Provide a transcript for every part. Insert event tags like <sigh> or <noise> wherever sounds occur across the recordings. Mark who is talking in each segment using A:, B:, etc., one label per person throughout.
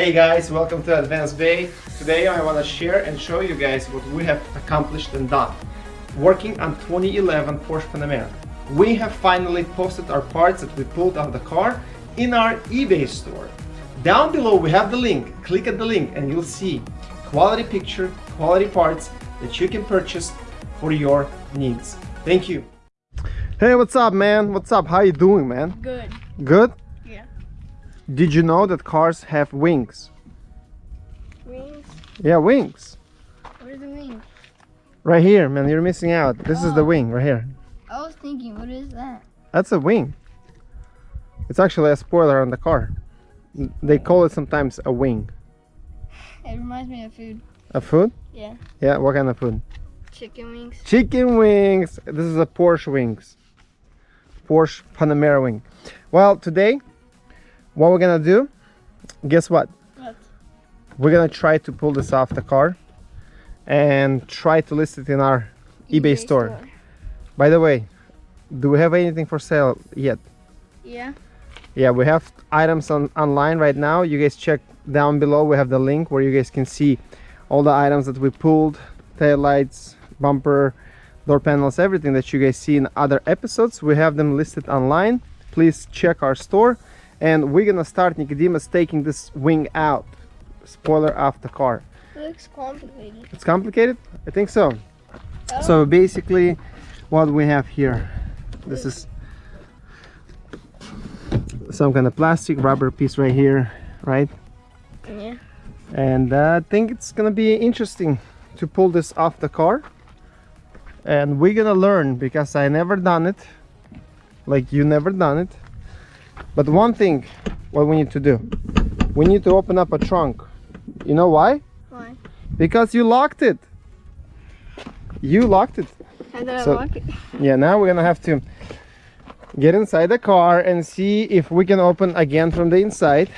A: Hey guys, welcome to Advanced Bay. Today I want to share and show you guys what we have accomplished and done. Working on 2011 Porsche Panamera. We have finally posted our parts that we pulled out of the car in our eBay store. Down below we have the link. Click at the link and you'll see quality picture, quality parts that you can purchase for your needs. Thank you. Hey, what's up, man? What's up? How you doing, man?
B: Good.
A: Good? Did you know that cars have wings?
B: Wings?
A: Yeah, wings.
B: What is the wing?
A: Right here, man. You're missing out. This is the
B: Oh.
A: wing right here.
B: I was thinking, what is that?
A: That's a wing. It's actually a spoiler on the car. They call it sometimes a wing.
B: It reminds me of food.
A: A food?
B: Yeah.
A: Yeah, what kind of food?
B: Chicken wings.
A: Chicken wings. This is a Porsche wings. Porsche Panamera wing. Well, today, what we're gonna do, guess what?
B: What?
A: We're gonna try to pull this off the car and try to list it in our eBay, store. By the way, do we have anything for sale yet?
B: Yeah.
A: Yeah, we have items on online right now. You guys check down below. We have the link where you guys can see all the items that we pulled, tail lights, bumper, door panels, everything that you guys see in other episodes. We have them listed online. Please check our store. And we're gonna start Nicodemus taking this wing out. Spoiler off the car.
B: It looks complicated.
A: It's complicated? I think so.
B: Oh.
A: So basically what we have here, this is some kind of plastic rubber piece right here, right?
B: Yeah.
A: And uh, I think it's gonna be interesting to pull this off the car. And we're gonna learn because I never done it, like you never done it. But one thing, what we need to do, we need to open up a trunk. You know why?
B: Why?
A: Because you locked it. You locked it.
B: How did
A: So-
B: I lock it? <laughs>
A: Yeah, now we're gonna have to get inside the car and see if we can open again from the inside.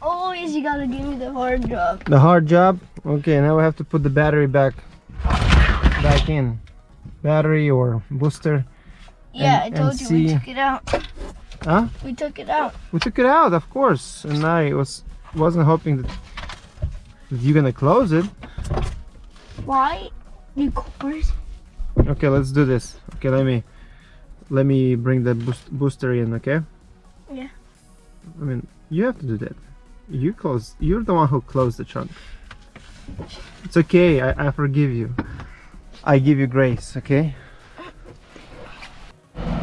B: Always you gotta give me the hard job.
A: The hard job. Okay, now we have to put the battery back back in. Battery or booster.
B: Yeah,
A: And-
B: I told you
A: see-
B: we took it out.
A: Huh?
B: We took it out.
A: We took it out, of course. And I was wasn't hoping that, that you're gonna close it.
B: Why? You course.
A: Okay, let's do this. Okay, let me let me bring the boost, booster in, okay?
B: Yeah.
A: I mean, you have to do that. You close. You're the one who closed the trunk. It's okay. I, I forgive you. I give you grace. Okay.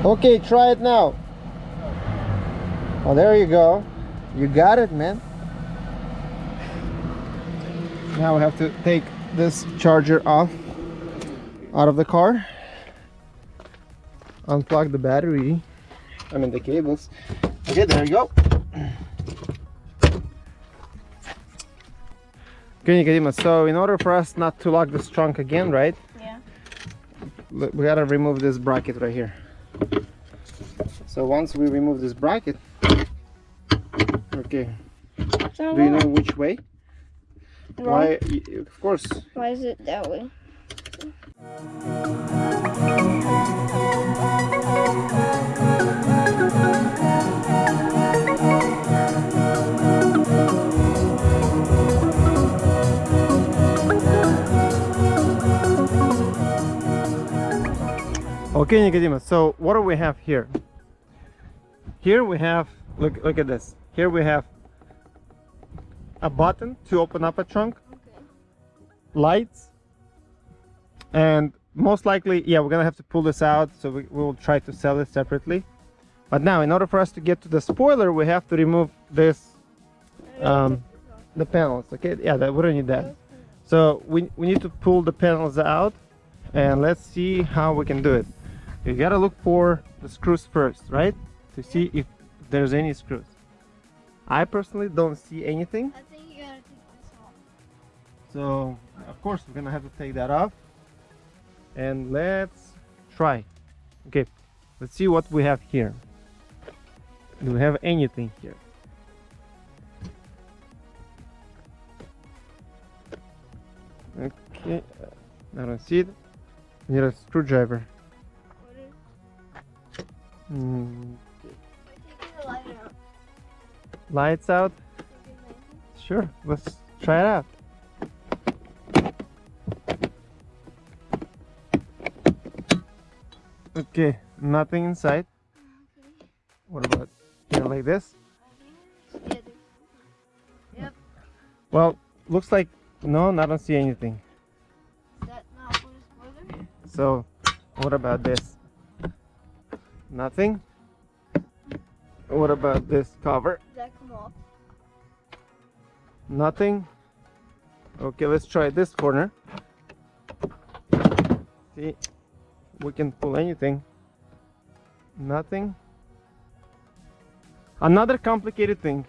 A: Okay, try it now. Oh, there you go. You got it, man. Now we have to take this charger off out of the car. Unplug the battery. I mean the cables. Okay, there you go. Okay, so in order for us not to lock this trunk again, right?
B: Yeah.
A: We gotta remove this bracket right here. So once we remove this bracket, okay,
B: So
A: do you know which way?
B: why?
A: Why? Of course.
B: Why is it that way?
A: Okay, Nicodemus. So what do we have here? Here we have look look at this. Here we have a button to open up a trunk,
B: Okay.
A: lights, and most likely, yeah, we're gonna have to pull this out. So we will try to sell it separately. But now, in order for us to get to the spoiler, we have to remove this, um, the panels. Okay, yeah, that we don't need that. So we we need to pull the panels out, and let's see how we can do it. You gotta look for the screws first, right? To see if there's any screws. I personally don't see anything.
B: I think you gotta take this off.
A: So of course we're gonna have to take that off. And let's try. Okay, let's see what we have here. Do we have anything here? Okay, I don't see it. We need a screwdriver. Mm,
B: We're taking the light out.
A: Lights out. Sure, let's try it out. Okay, nothing inside. What about here like this?
B: Yep.
A: Well, looks like no, I don't see anything.
B: Is that not for?
A: So, what about this? Nothing. What about this cover?
B: Does that come off?
A: Nothing. Okay, let's try this corner. See, we can pull anything. Nothing. Another complicated thing.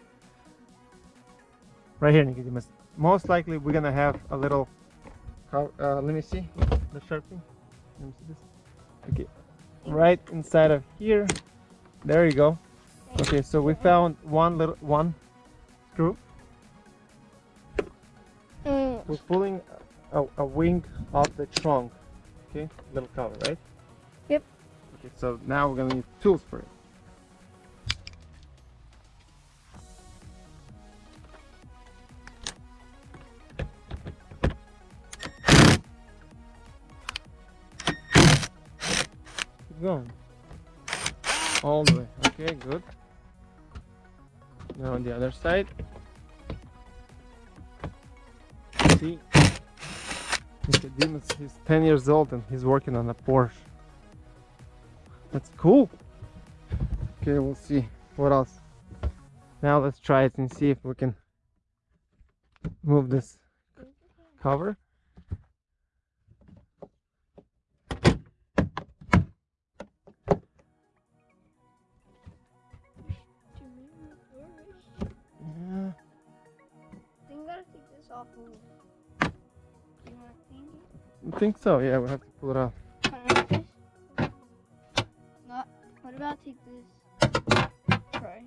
A: Right here, Nicodemus. Most likely, we're gonna have a little. Uh, let me see the sharp thing. Let me see this. Okay, right inside of here. There you go. Okay, so we found one little one screw.
B: Mm.
A: We're pulling a, a wing off the trunk. Okay, little cover, right?
B: Yep.
A: Okay, so now we're gonna need tools for it. Going. All the way. Okay, good. Now on the other side. See, Nicodemus, he's 10 years old and he's working on a Porsche. That's cool. Okay, we'll see what else. Now let's try it and see if we can move this cover. Think so. Yeah, we have to pull it off.
B: Kinda like this? Not. What about take this? Try.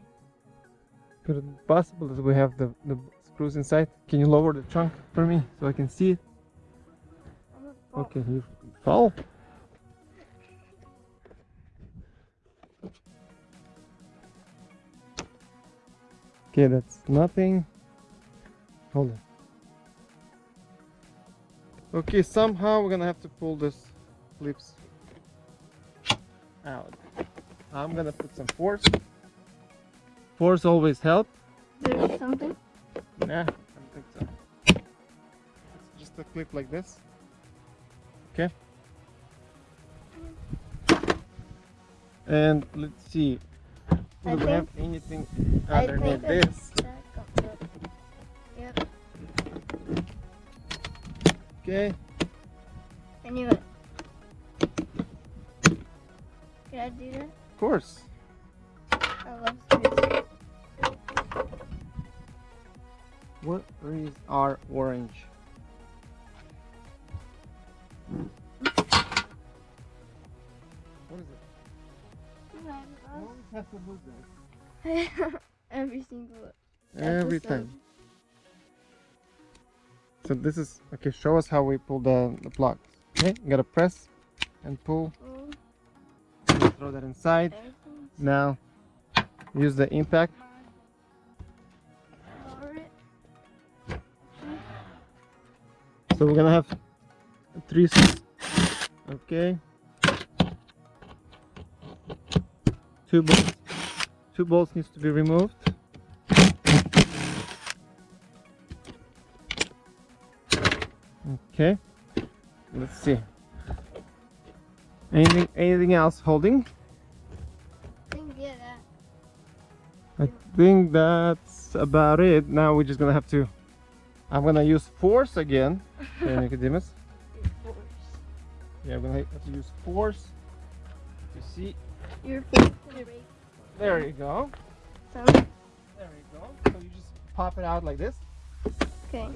A: Could it be possible that we have the, the screws inside? Can you lower the trunk for me so I can see it? Okay, you fall. Okay, that's nothing. Hold on. Okay, somehow we're gonna have to pull this flips out. I'm gonna put some force. Force always help.
B: There's something.
A: Nah, I don't think so. It's just a clip like this. Okay. And let's see. Do we have anything
B: think that-
A: this?
B: that
A: Okay.
B: Anyway. Can I do that?
A: Of course.
B: I love.
A: What is our orange? What is it? Always have to lose it. <laughs>
B: Every single
A: Every time. So this is okay. Show us how we pull the the plugs. Okay, you gotta press and pull.
B: Pull
A: and throw that inside. Now use the impact. So we're gonna have three. Okay. Two bolts. Two bolts needs to be removed. Okay. Let's see. Anything anything else holding?
B: I Think, yeah, that.
A: I think that's about it. Now we're just gonna have to. I'm gonna use force again. <laughs> Okay, Nicodemus.
B: Force.
A: Yeah, we're gonna have to use force. You see?
B: Your to
A: There you go.
B: some.
A: There you go. So you just pop it out like this.
B: Okay.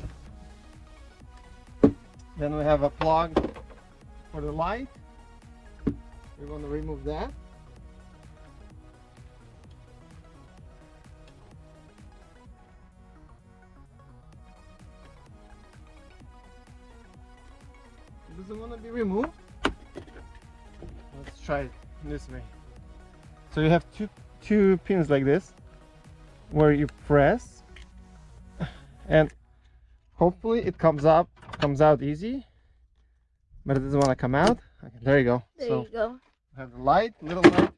A: Then we have a plug for the light. We want to remove that. doesn't want to be removed? Let's try it this way. So you have two two pins like this. where you press and hopefully it comes up comes out easy. But it doesn't want to come out. Okay, there you go.
B: There
A: so
B: you go.
A: have the light little light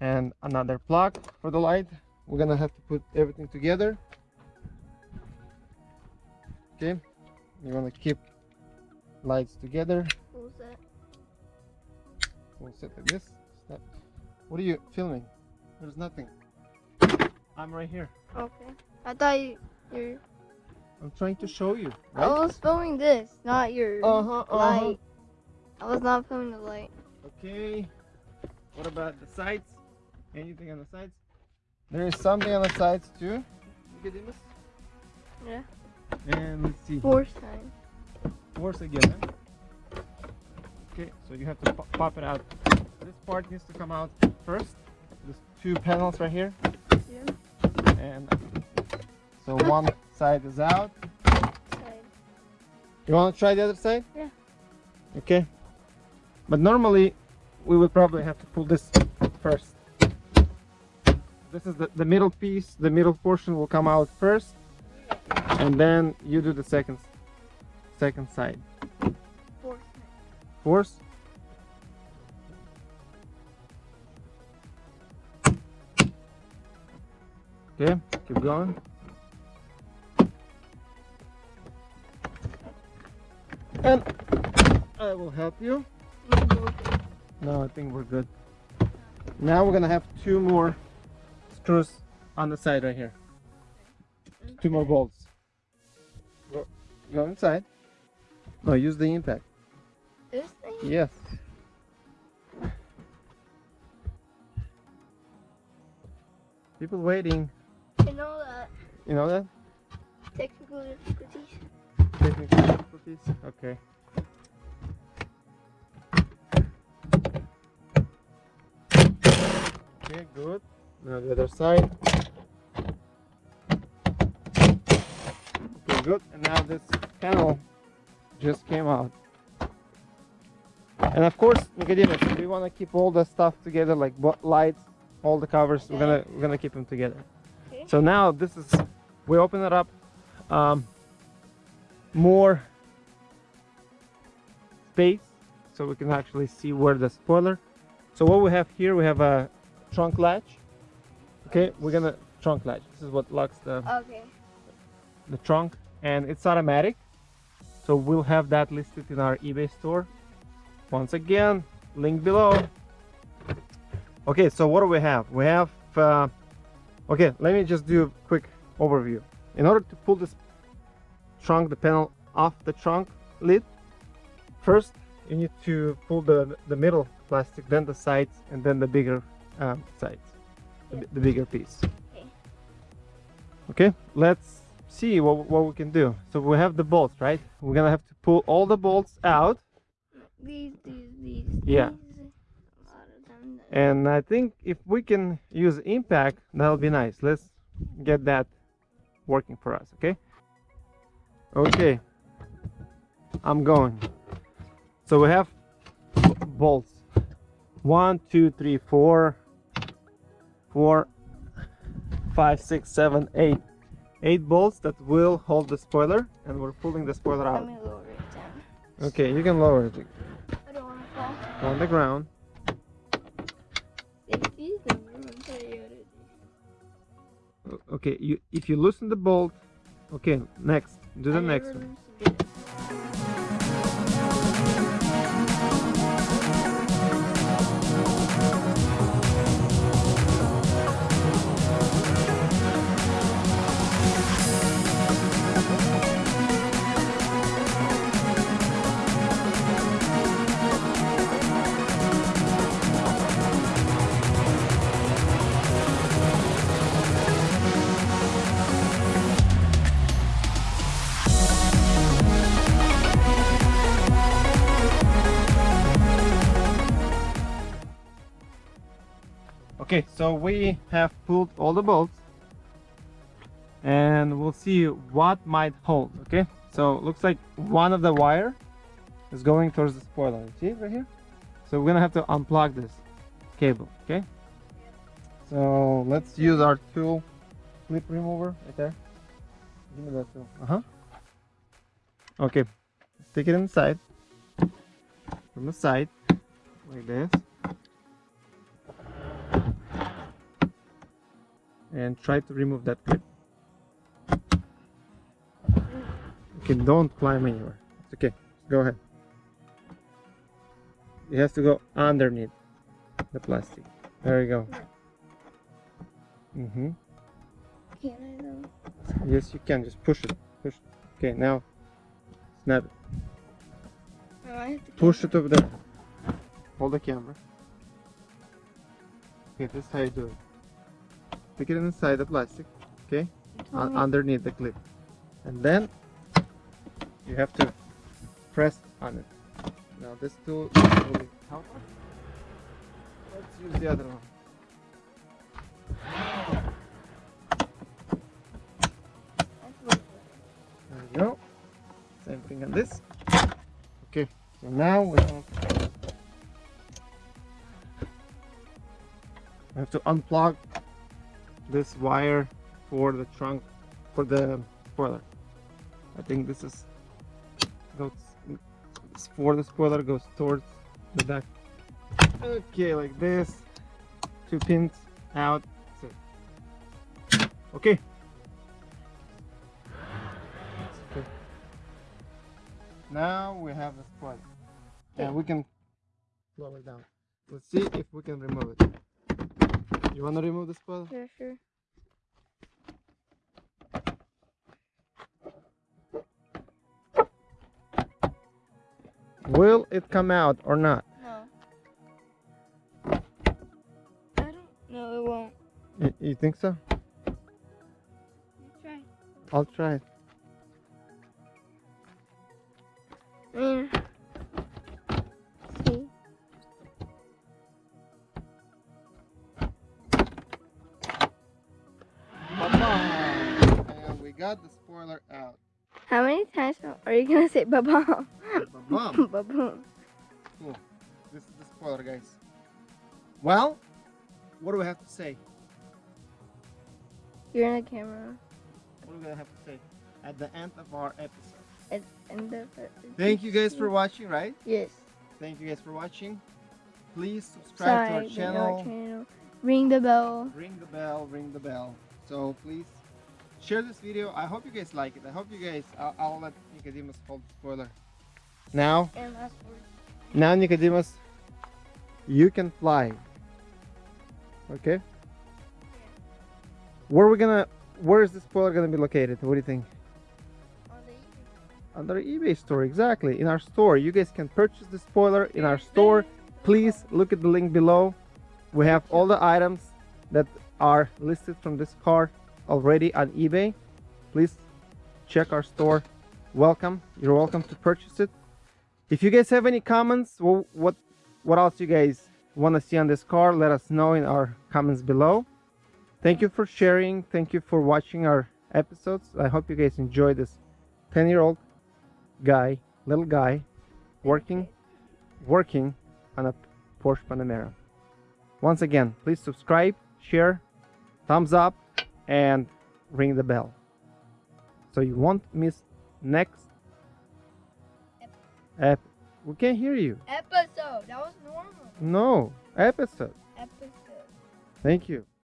A: and another plug for the light. We're gonna have to put everything together. Okay you want to keep lights together.
B: That?
A: we'll set like this. What are you filming? There's nothing. I'm right here.
B: Okay. I thought you, you're.
A: I'm trying to show you
B: I was filming this, not your
A: uh-huh uh-huh
B: light. I was not filming the light.
A: Okay. What about the sides? Anything on the sides? There is something on the sides too.
B: Yeah.
A: And let's see.
B: Force time.
A: Force again. Huh? Okay, so you have to pop, pop it out. This part needs to come out first. There's two panels right here.
B: Yeah.
A: And so one side is out.
B: Side.
A: You want to try the other side?
B: Yeah.
A: Okay. But normally we would probably have to pull this first. This is the, the middle piece, the middle portion will come out first and then you do the second second side.
B: Fourth time.
A: Force. Okay, keep going. And I will help you. No, I think we're good. Now we're gonna have two more screws on the side right here. Two more bolts. Go, go inside. No, use the impact.
B: This thing?
A: Yes. People waiting.
B: You know that
A: You know that?
B: technical difficulties.
A: Technical difficulties. Okay. Okay, good. Now the other side. Okay, good. And now this panel just came out. And of course, Nicodemus, we want to keep all the stuff together, like lights, all the covers. We're gonna we're gonna keep them together.
B: Okay.
A: So now this is we open it up. Um, more space so we can actually see where the spoiler. So what we have here we have a trunk latch. Okay we're gonna trunk latch. This is what locks the
B: Okay.
A: the trunk and it's automatic. So we'll have that listed in our ebay store. Once again link below. Okay so what do we have? We have uh, okay let me just do a quick overview. In order to pull this trunk the panel off the trunk lid first you need to pull the the middle plastic then the sides and then the bigger um, sides the,
B: Yeah.
A: the bigger piece
B: Okay.
A: okay let's see what, what we can do so we have the bolts right we're gonna have to pull all the bolts out
B: These, these, these.
A: Yeah.
B: These. A lot of them.
A: and i think if we can use impact that'll be nice let's get that working for us okay okay. I'm going. So we have bolts. One two three four. Four five six seven eight. Eight bolts that will hold the spoiler and we're pulling the spoiler
B: Let
A: out.
B: me lower it down.
A: okay you can lower it.
B: I don't want to fall.
A: on the ground.
B: Safety is number one priority.
A: O- okay you if you loosen the bolt okay next do the
B: I
A: next
B: never
A: one so we have pulled all the bolts and we'll see what might hold, okay? So looks like one of the wire is going towards the spoiler. See right here? So we're gonna have to unplug this cable, okay? So let's use our tool clip remover right there. Give me that tool. Uh huh. Okay, stick it inside from the side like this. And try to remove that clip. Okay, don't climb anywhere. It's okay. Go ahead. It has to go underneath the plastic. There you go. Mm-hmm.
B: Can I though?
A: Yes, you can. Just push it. Push. It. Okay, now snap it.
B: No, I have to
A: Push it over there. Hold the camera. Okay, this is how you do it. Stick it inside the plastic, okay? Un- underneath the clip. And then you have to press on it. Now this tool really help us. Let's use the other one. There we go. Same thing on this. Okay, so now we have, we have to unplug this wire for the trunk for the spoiler. I think this is goes for the spoiler goes towards the back. Okay, like this. Two pins out. That's it. Okay. Okay. Now we have the spoiler. And we can lower it down. Let's see if we can remove it. You want to remove the spoiler?
B: Sure, sure.
A: Will it come out or not?
B: No. I don't. No, it won't.
A: You, you think so?
B: You try.
A: I'll try it.
B: Mm.
A: Got the spoiler out.
B: How many times are you gonna say ba-bomb? Ba-boom. <laughs>
A: This is the spoiler, guys. Well, what do we have to say?
B: You're in the camera.
A: What do we gonna have to say at the end of our episode?
B: At end of.
A: Thank you guys for watching, right?
B: Yes.
A: Thank you guys for watching. Please subscribe to our channel.
B: channel. Ring the bell.
A: Ring the bell, ring the bell. So please share this video. I hope you guys like it. I hope you guys. I'll, I'll let Nicodemus hold the spoiler. Now,
B: And last word.
A: now Nicodemus, you can fly. Okay. Where are we gonna? Where is the spoiler gonna be located? What do you think?
B: On the evening.
A: On our eBay store, exactly. In our store, you guys can purchase the spoiler in our store. Please look at the link below. We have all the items that are listed from this car already on eBay. Please check our store. Welcome. You're welcome to purchase it. If you guys have any comments, wh- what what else you guys want to see on this car, let us know in our comments below. Thank you for sharing. Thank you for watching our episodes. I hope you guys enjoy this 10 year old guy, little guy, working, working on a Porsche Panamera. Once again, please subscribe, share, thumbs up, and ring the bell. So you won't miss next ep. We can't hear you.
B: Episode. That was normal.
A: No, episode.
B: Episode.
A: Thank you.